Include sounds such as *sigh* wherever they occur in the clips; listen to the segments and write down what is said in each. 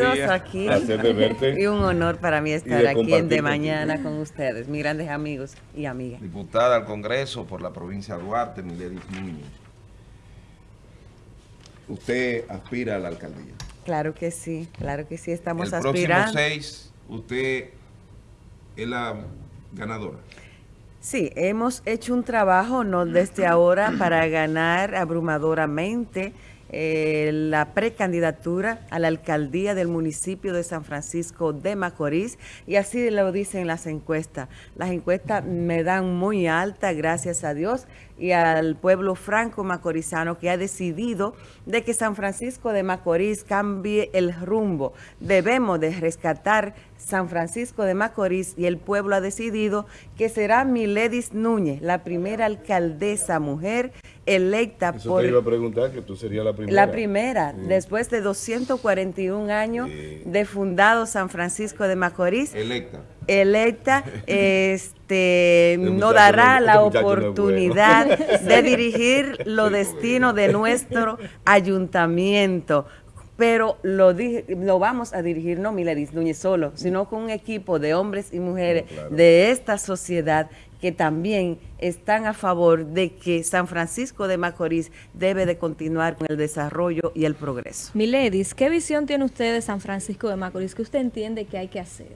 amigos, aquí. *laughs* Y un honor para mí estar aquí en De Mañana con ustedes, mis grandes amigos y amigas. Diputada al Congreso por la provincia de Duarte, Miledis Núñez. ¿Usted aspira a la alcaldía? Claro que sí, claro que sí, estamos El aspirando. El próximo 6, usted es la ganadora. Sí, hemos hecho un trabajo no desde ahora para ganar abrumadoramente eh, la precandidatura a la alcaldía del municipio de San Francisco de Macorís y así lo dicen las encuestas. Las encuestas me dan muy alta, gracias a Dios, y al pueblo franco macorizano que ha decidido de que San Francisco de Macorís cambie el rumbo. Debemos de rescatar San Francisco de Macorís y el pueblo ha decidido que será Miledis Núñez, la primera alcaldesa mujer electa Eso por... te iba a preguntar, que tú serías la primera. La primera, después de 241 años de fundado San Francisco de Macorís. Electa. Electa, *laughs* este, no dará la oportunidad *laughs* de dirigir los destinos de nuestro ayuntamiento. Pero lo, lo vamos a dirigir no Miledis Núñez solo, sino con un equipo de hombres y mujeres no, claro. de esta sociedad que también están a favor de que San Francisco de Macorís debe de continuar con el desarrollo y el progreso. Miledis, ¿qué visión tiene usted de San Francisco de Macorís que usted entiende que hay que hacer,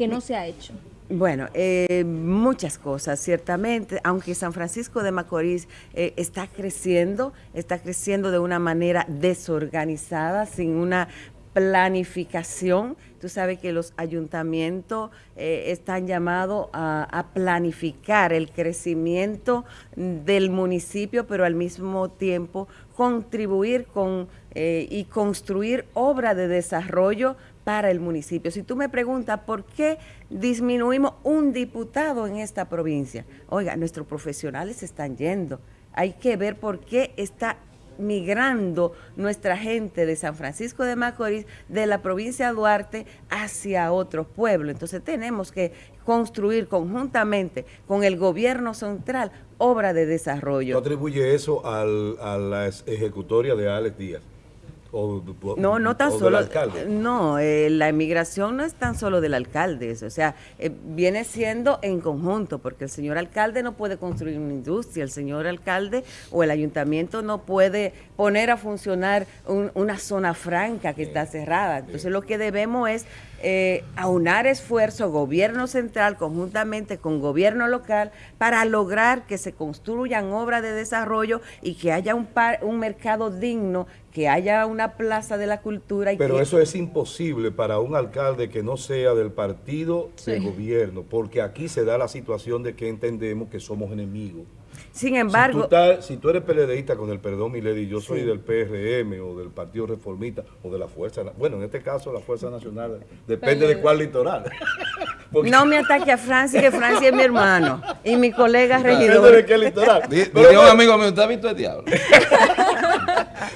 que no se ha hecho? Bueno, eh, muchas cosas, ciertamente, aunque San Francisco de Macorís eh, está creciendo, está creciendo de una manera desorganizada, sin una planificación. Tú sabes que los ayuntamientos eh, están llamados a, planificar el crecimiento del municipio, pero al mismo tiempo contribuir con eh, y construir obra de desarrollo para el municipio. Si tú me preguntas por qué disminuimos un diputado en esta provincia, oiga, nuestros profesionales están yendo. Hay que ver por qué está migrando nuestra gente de San Francisco de Macorís, de la provincia de Duarte, hacia otro pueblo. Entonces tenemos que construir conjuntamente con el gobierno central obra de desarrollo. ¿No atribuye eso al, a la ejecutoria de Alex Díaz? O, no, no tan o solo. alcalde. No, eh, la emigración no es tan solo del alcalde, o sea, eh, viene siendo en conjunto, porque el señor alcalde no puede construir una industria, el señor alcalde o el ayuntamiento no puede poner a funcionar un, una zona franca que está cerrada. Entonces, lo que debemos es eh, aunar esfuerzo, gobierno central conjuntamente con gobierno local para lograr que se construyan obras de desarrollo y que haya un, par, un mercado digno, que haya una plaza de la cultura. Y Pero que, eso es imposible para un alcalde que no sea del partido sí. de gobierno, porque aquí se da la situación de que entendemos que somos enemigos. Sin embargo... Si tú, estás, si tú eres PLDista, con el perdón, Milady, yo soy sí. del PRM o del Partido Reformista o de la Fuerza... Bueno, en este caso la Fuerza Nacional, depende de cuál litoral. Porque... *laughs* No me ataque a Francia, que Francia es mi hermano y mi colega regidor. Depende de qué litoral. Un amigo mío, ¿usted ha visto el diablo? *laughs*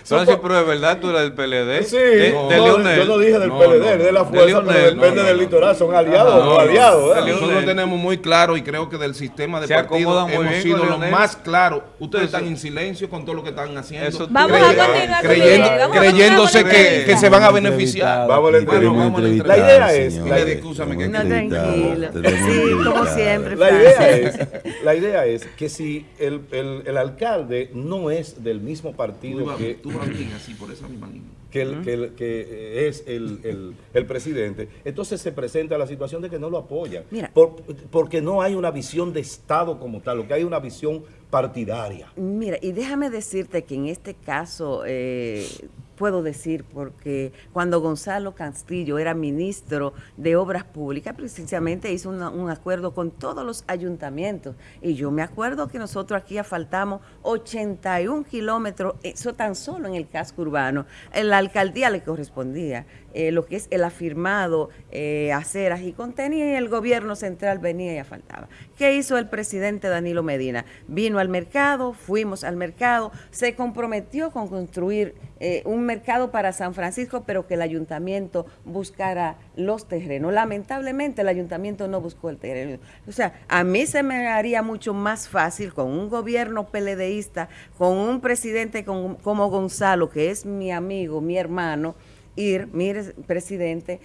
Francis, pero de verdad tú eres del PLD. Sí, de, no, de Leonel. yo no dije del no, PLD, no, de la fuerza, de Leonel, pero depende del litoral, son aliados o no aliados. ¿eh? Nosotros tenemos muy claro y creo que del sistema de partidos hemos bien sido los más claros. Ustedes están en silencio con todo lo que están haciendo. Eso vamos a continuar creyendo, vamos creyéndose que, que, se van a beneficiar. Vamos a la La idea es... Escúchame que no, tranquilo. Sí, como siempre. La idea es, la idea es que si el, el, el alcalde no es del mismo partido que así por esa misma línea. Que, el, -huh. que, el, que, es el, el, el, presidente, entonces se presenta la situación de que no lo apoyan, Mira, por, porque no hay una visión de Estado como tal, lo que hay es una visión partidaria. Mira, y déjame decirte que en este caso, eh, puedo decir, porque cuando Gonzalo Castillo era ministro de Obras Públicas, precisamente hizo un acuerdo con todos los ayuntamientos. Y yo me acuerdo que nosotros aquí asfaltamos 81 kilómetros, eso tan solo en el casco urbano. En la alcaldía le correspondía eh, lo que es el afirmado eh, aceras y contenía y el gobierno central venía y asfaltaba. ¿Qué hizo el presidente Danilo Medina? Vino al mercado, fuimos al mercado, se comprometió con construir eh, un mercado para San Francisco, pero que el ayuntamiento buscara los terrenos. Lamentablemente el ayuntamiento no buscó el terreno. O sea, a mí se me haría mucho más fácil con un gobierno peledeísta, con un presidente como Gonzalo, que es mi amigo, mi hermano, ir, mire, presidente,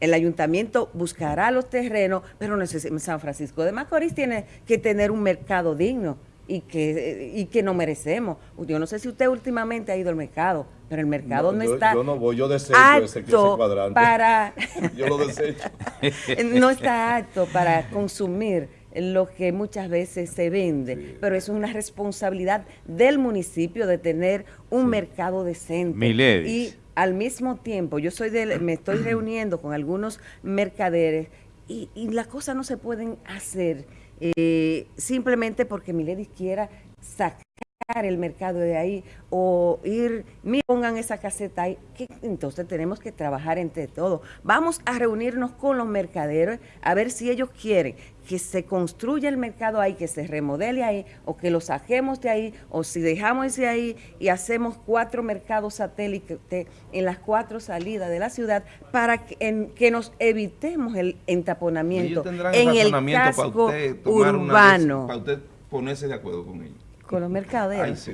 el ayuntamiento buscará los terrenos, pero no sé, San Francisco de Macorís tiene que tener un mercado digno y que, y que no merecemos. Yo no sé si usted últimamente ha ido al mercado, pero el mercado no, está yo no voy, yo desecho ese, cuadrante. Para, *laughs* yo lo desecho. *laughs* no está apto para consumir lo que muchas veces se vende, pero es una responsabilidad del municipio de tener un mercado decente. Y al mismo tiempo, yo soy de, me estoy reuniendo con algunos mercaderes y, y las cosas no se pueden hacer eh, simplemente porque Milady quiera sacar el mercado de ahí o ir, mira, pongan esa caseta ahí, que entonces tenemos que trabajar entre todos. Vamos a reunirnos con los mercaderos a ver si ellos quieren que se construya el mercado ahí, que se remodele ahí, o que lo saquemos de ahí, o si dejamos ese ahí y hacemos cuatro mercados satélites en las cuatro salidas de la ciudad para que, en, que nos evitemos el entaponamiento en el casco urbano. para usted ponerse de acuerdo con ellos con los mercaderes.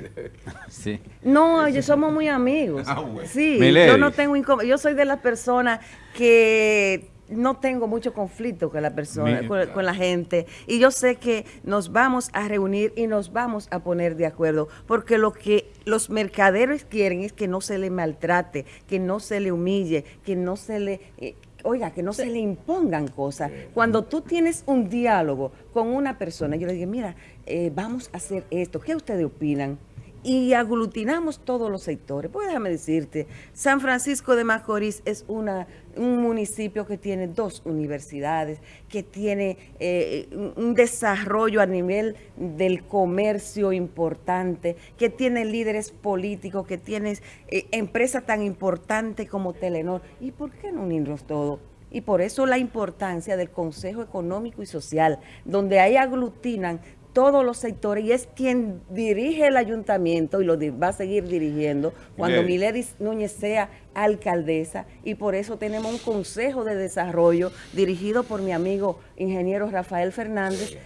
sí. No, ellos somos muy amigos. Ah, sí, yo no tengo yo soy de las personas que no tengo mucho conflicto con la persona, con, la gente. Y yo sé que nos vamos a reunir y nos vamos a poner de acuerdo, porque lo que los mercaderes quieren es que no se le maltrate, que no se le humille, que no se le... Eh, oiga, que no se le impongan cosas. Cuando tú tienes un diálogo con una persona, yo le digo, mira, eh, vamos a hacer esto, ¿qué ustedes opinan? Y aglutinamos todos los sectores. Pues déjame decirte, San Francisco de Macorís es una, un municipio que tiene dos universidades, que tiene eh, un desarrollo a nivel del comercio importante, que tiene líderes políticos, que tiene eh, empresas tan importantes como Telenor. ¿Y por qué no unirnos todos? Y por eso la importancia del Consejo Económico y Social, donde ahí aglutinan todos los sectores y es quien dirige el ayuntamiento y lo va a seguir dirigiendo cuando Milady Núñez sea alcaldesa y por eso tenemos un consejo de desarrollo dirigido por mi amigo ingeniero Rafael Fernández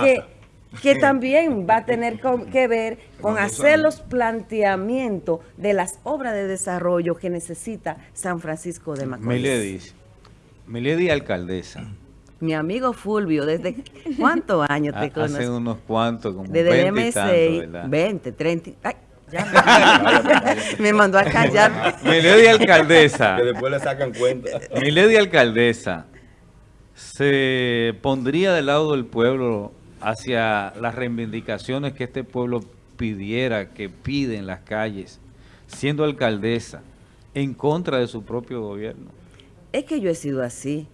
que, que *laughs* también va a tener que ver con hacer los planteamientos de las obras de desarrollo que necesita San Francisco de Macorís. Milady, Milady alcaldesa mi amigo Fulvio, ¿desde *laughs* cuántos años te conoces? Hace unos cuantos, como Desde 20 m 20, 30... Ay, ya *laughs* me, mandó a callar. Milady Alcaldesa. Que después le sacan cuenta. Milady Alcaldesa se pondría del lado del pueblo hacia las reivindicaciones que este pueblo pidiera, que pide en las calles, siendo alcaldesa, en contra de su propio gobierno. Es que yo he sido así.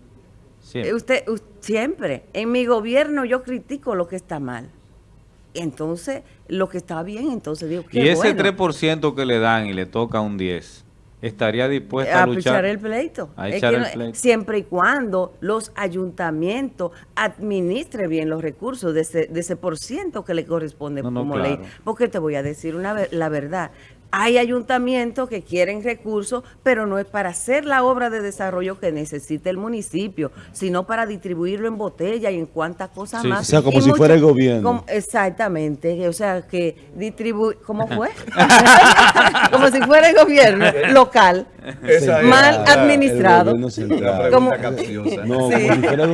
Siempre. Usted, siempre. En mi gobierno yo critico lo que está mal. Entonces, lo que está bien, entonces digo, que Y ese 3% que le dan y le toca un 10%, ¿estaría dispuesta a, a luchar? el pleito. A echar el pleito. Siempre y cuando los ayuntamientos administren bien los recursos de ese, de ese por ciento que le corresponde como ley. Porque te voy a decir una, la verdad, hay ayuntamientos que quieren recursos, pero no es para hacer la obra de desarrollo que necesita el municipio, sino para distribuirlo en botella y en cuantas cosas más. O sea, como si fuera el gobierno. exactamente, o sea, que distribuye, ¿cómo *laughs* fue? *laughs* como si fuera el gobierno local, mal administrado. como,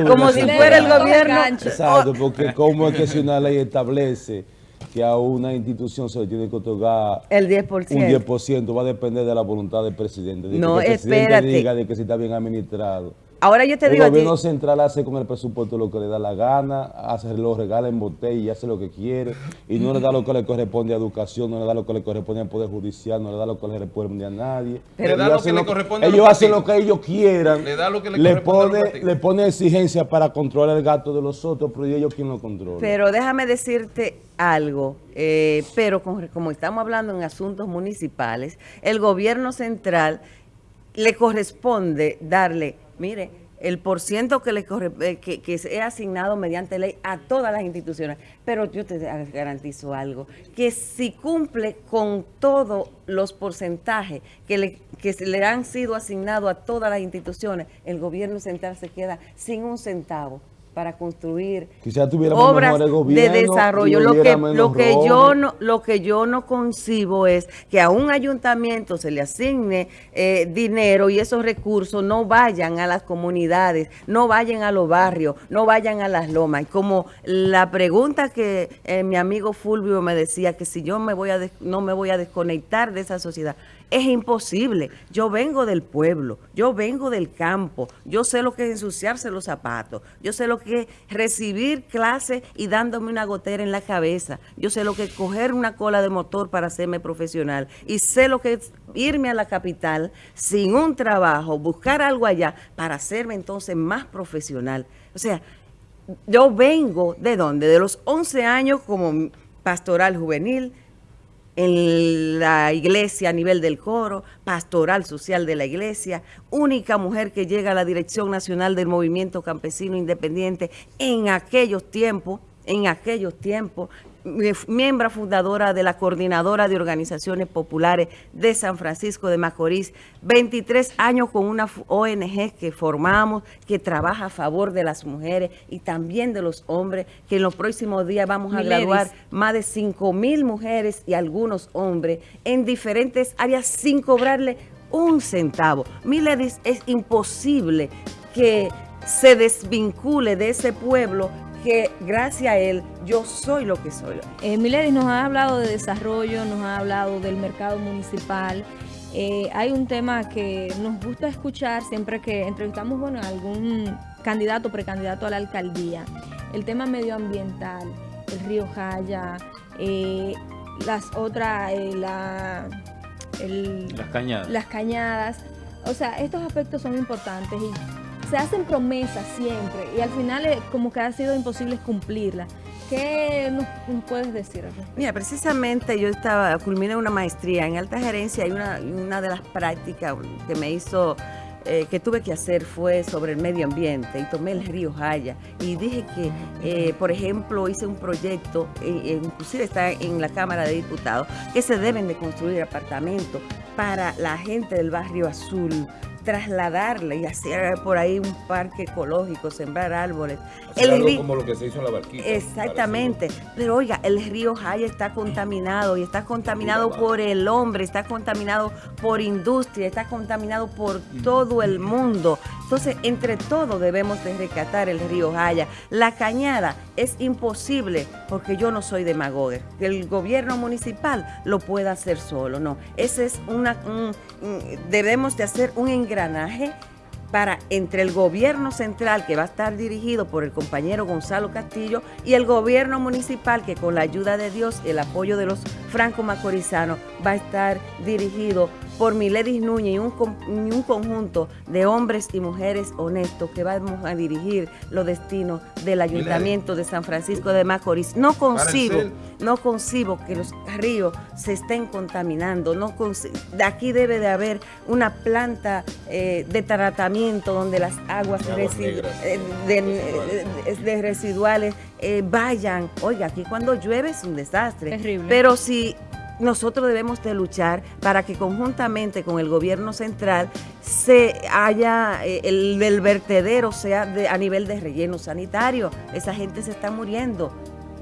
como si fuera el gobierno. Exacto, porque como es que si una ley establece que a una institución se le tiene que otorgar el 10%. un 10%, va a depender de la voluntad del presidente. De no, que el presidente diga de que si está bien administrado. Ahora yo te digo El gobierno central hace con el presupuesto lo que le da la gana, hace lo regala en botella y hace lo que quiere, y no le da lo que le corresponde a educación, no le da lo que le corresponde al Poder Judicial, no le da lo que le corresponde a nadie. Pero ellos hacen, lo, que ellos hacen lo que ellos quieran, le, da lo que le, pone, le pone exigencia para controlar el gato de los otros, pero ellos quién lo controla. Pero déjame decirte algo, eh, pero como estamos hablando en asuntos municipales, el gobierno central le corresponde darle mire, el porciento que le corre, eh, que, que es asignado mediante ley a todas las instituciones. Pero yo te garantizo algo, que si cumple con todos los porcentajes que le, que le han sido asignados a todas las instituciones, el gobierno central se queda sin un centavo para construir obras de desarrollo. Lo que, lo, que yo no, lo que yo no concibo es que a un ayuntamiento se le asigne eh, dinero y esos recursos no vayan a las comunidades, no vayan a los barrios, no vayan a las lomas. Y como la pregunta que eh, mi amigo Fulvio me decía, que si yo me voy a no me voy a desconectar de esa sociedad, es imposible. Yo vengo del pueblo, yo vengo del campo, yo sé lo que es ensuciarse los zapatos, yo sé lo que es recibir clases y dándome una gotera en la cabeza, yo sé lo que es coger una cola de motor para hacerme profesional y sé lo que es irme a la capital sin un trabajo, buscar algo allá para hacerme entonces más profesional. O sea, yo vengo de dónde? De los 11 años como pastoral juvenil, en la iglesia a nivel del coro, pastoral social de la iglesia, única mujer que llega a la Dirección Nacional del Movimiento Campesino Independiente en aquellos tiempos, en aquellos tiempos, miembro fundadora de la Coordinadora de Organizaciones Populares de San Francisco de Macorís, 23 años con una ONG que formamos, que trabaja a favor de las mujeres y también de los hombres, que en los próximos días vamos a graduar más de 5 mil mujeres y algunos hombres en diferentes áreas sin cobrarle un centavo. Miledis es imposible que se desvincule de ese pueblo que gracias a él yo soy lo que soy. Eh, Milady nos ha hablado de desarrollo, nos ha hablado del mercado municipal. Eh, hay un tema que nos gusta escuchar siempre que entrevistamos bueno, a algún candidato o precandidato a la alcaldía. El tema medioambiental, el río Jaya, eh, las otras, eh, la, las cañadas. Las cañadas. O sea, estos aspectos son importantes y se hacen promesas siempre y al final como que ha sido imposible cumplirlas. ¿Qué nos, puedes decir? Mira, precisamente yo estaba, culminé una maestría en alta gerencia y una, una de las prácticas que me hizo, eh, que tuve que hacer fue sobre el medio ambiente y tomé el río Jaya y dije que, eh, por ejemplo, hice un proyecto, eh, inclusive está en la Cámara de Diputados, que se deben de construir apartamentos para la gente del barrio azul, trasladarle y hacer por ahí un parque ecológico, sembrar árboles. el como lo que se hizo en la barquita. Exactamente. Pero oiga, el río Jaya está contaminado y está contaminado por el hombre, está contaminado por industria, está contaminado por todo el mundo. Entonces, entre todos debemos de rescatar el río Jaya. La cañada es imposible porque yo no soy demagogue. Que el gobierno municipal lo pueda hacer solo, no. Ese es una, debemos de hacer un engranaje para entre el gobierno central que va a estar dirigido por el compañero Gonzalo Castillo y el gobierno municipal que con la ayuda de Dios el apoyo de los franco-macorizanos va a estar dirigido por Miledis Núñez y un, un, conjunto de hombres y mujeres honestos que vamos a dirigir los destinos del Ayuntamiento de San Francisco de Macorís. No concibo, no concibo que los ríos se estén contaminando. No de aquí debe de haber una planta eh, de tratamiento donde las aguas eh, de, residuales eh, vayan. Oiga, aquí cuando llueve es un desastre. Terrible. Pero si nosotros debemos de luchar para que conjuntamente con el gobierno central se haya, eh, el, vertedero sea de, a nivel de relleno sanitario. Esa gente se está muriendo.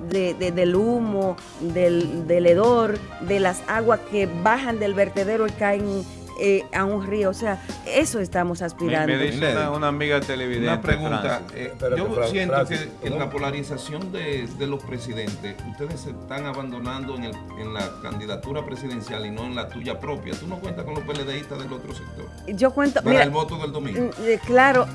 del humo, del, del hedor, de las aguas que bajan del vertedero y caen eh, a un río. O sea, eso estamos aspirando. Me, dice una, amiga televidente. Una pregunta. Eh, yo siento que en la polarización de, los presidentes, ustedes se están abandonando en, el, en, la candidatura presidencial y no en la tuya propia. ¿Tú no cuentas con los PLDistas del otro sector? Yo cuento. Para el voto del domingo. Mm, eh, claro,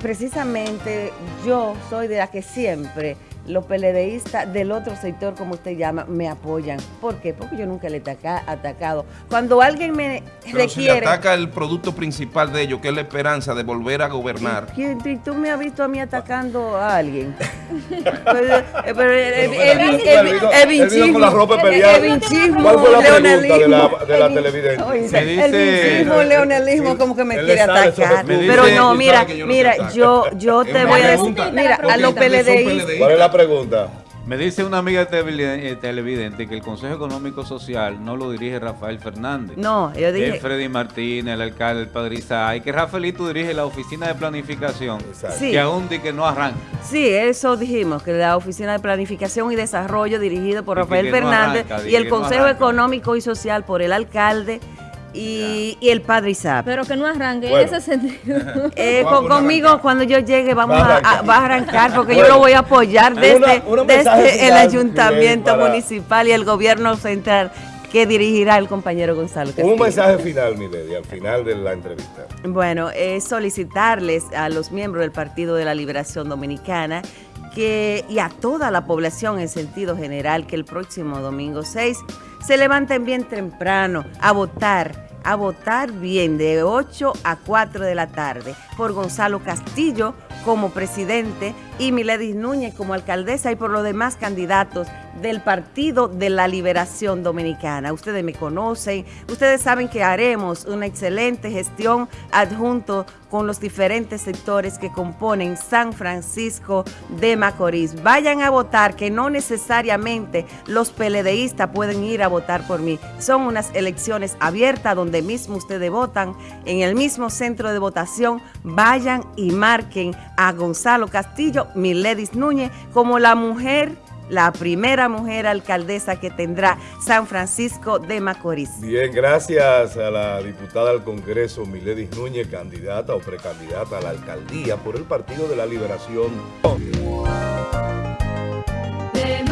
precisamente yo soy de la que siempre los PLDistas del otro sector, como usted llama, me apoyan. ¿Por qué? Porque yo nunca le he atacado. Cuando alguien me Pero requiere... Si ataca el producto principal de ellos, que es la esperanza de volver a gobernar. ¿Y, tú me has visto a mí atacando a alguien? *laughs* Pero el vinchismo... la ¿Cuál fue la pregunta de la, de la televidente? El vinchismo, leonelismo, como que me quiere atacar. Pero no, mira, mira, yo, yo te voy a decir... Mira, a los PLDistas pregunta? Me dice una amiga eh, televidente que el Consejo Económico Social no lo dirige Rafael Fernández. No, yo dije... Es Freddy Martínez, el alcalde, el padre y que Rafaelito dirige la oficina de planificación, que aún di que no arranca. Sí, eso dijimos, que la oficina de planificación y desarrollo dirigido por Rafael Fernández y el Consejo Económico y Social por el alcalde y, el Padre Isaac. Pero que no arranque en ese sentido. *laughs* Eh, conmigo, cuando yo llegue, vamos a, arrancar, porque yo lo voy a apoyar desde, desde el ayuntamiento municipal y el gobierno central que dirigirá el compañero Gonzalo Un mensaje final, Milady, al final de la entrevista. Bueno, es solicitarles a los miembros del Partido de la Liberación Dominicana que, y a toda la población en sentido general que el próximo domingo 6 se levanten bien temprano a votar a votar bien de 8 a 4 de la tarde. Por Gonzalo Castillo como presidente y Miledis Núñez como alcaldesa y por los demás candidatos del Partido de la Liberación Dominicana. Ustedes me conocen, ustedes saben que haremos una excelente gestión adjunto con los diferentes sectores que componen San Francisco de Macorís. Vayan a votar, que no necesariamente los peledeístas pueden ir a votar por mí. Son unas elecciones abiertas donde mismo ustedes votan, en el mismo centro de votación. Vayan y marquen a Gonzalo Castillo, Miledis Núñez, como la mujer la primera mujer alcaldesa que tendrá San Francisco de Macorís. Bien, gracias a la diputada al Congreso Miledis Núñez, candidata o precandidata a la alcaldía por el Partido de la Liberación.